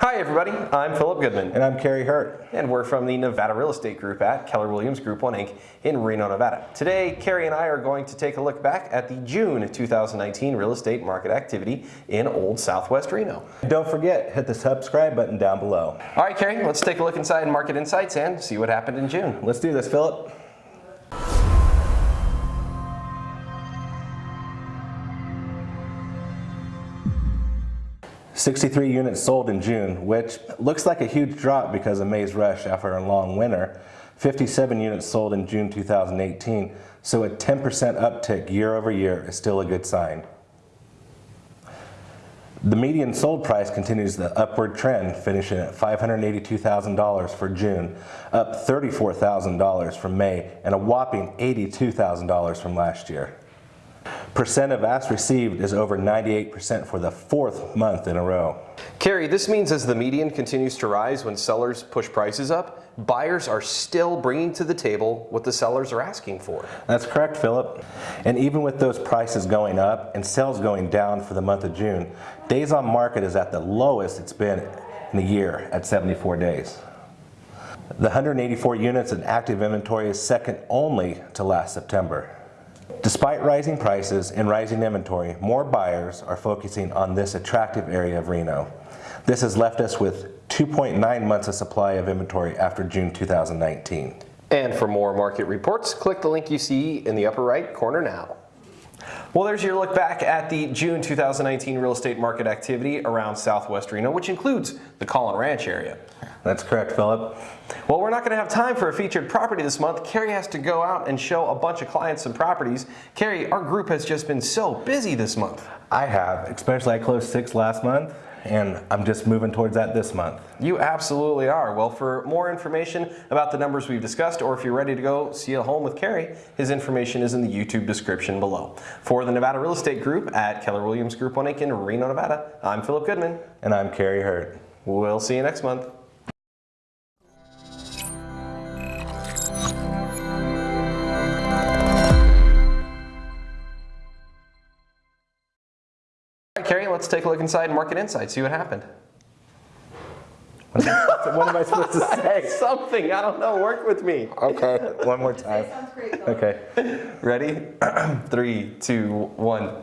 Hi everybody, I'm Philip Goodman. And I'm Kerry Hurt. And we're from the Nevada Real Estate Group at Keller Williams Group 1 Inc. in Reno, Nevada. Today, Kerry and I are going to take a look back at the June 2019 real estate market activity in Old Southwest Reno. Don't forget, hit the subscribe button down below. All right, Kerry, let's take a look inside Market Insights and see what happened in June. Let's do this, Philip. 63 units sold in June, which looks like a huge drop because of May's rush after a long winter. 57 units sold in June 2018, so a 10% uptick year over year is still a good sign. The median sold price continues the upward trend, finishing at $582,000 for June, up $34,000 from May, and a whopping $82,000 from last year. Percent of ask received is over 98% for the fourth month in a row. Kerry, this means as the median continues to rise when sellers push prices up, buyers are still bringing to the table what the sellers are asking for. That's correct, Philip. And even with those prices going up and sales going down for the month of June, days on market is at the lowest it's been in a year at 74 days. The 184 units in active inventory is second only to last September. Despite rising prices and rising inventory, more buyers are focusing on this attractive area of Reno. This has left us with 2.9 months of supply of inventory after June 2019. And for more market reports, click the link you see in the upper right corner now. Well, there's your look back at the June 2019 real estate market activity around Southwest Reno, which includes the Caughlin Ranch area. That's correct, Philip. Well, we're not going to have time for a featured property this month. Kerry has to go out and show a bunch of clients some properties. Kerry, our group has just been so busy this month. I have, especially I closed six last month and I'm just moving towards that this month. You absolutely are. Well, for more information about the numbers we've discussed, or if you're ready to go see a home with Kerry, his information is in the YouTube description below. For the Nevada Real Estate Group at Keller Williams Group 1 Inc. in Reno, Nevada, I'm Philip Goodman. And I'm Kerry Hurt. We'll see you next month. Kerry, let's take a look inside Market Insight, see what happened. what am I supposed to say? Something, I don't know, work with me. Okay, one more time. Great. Okay. Ready? Three, two, one.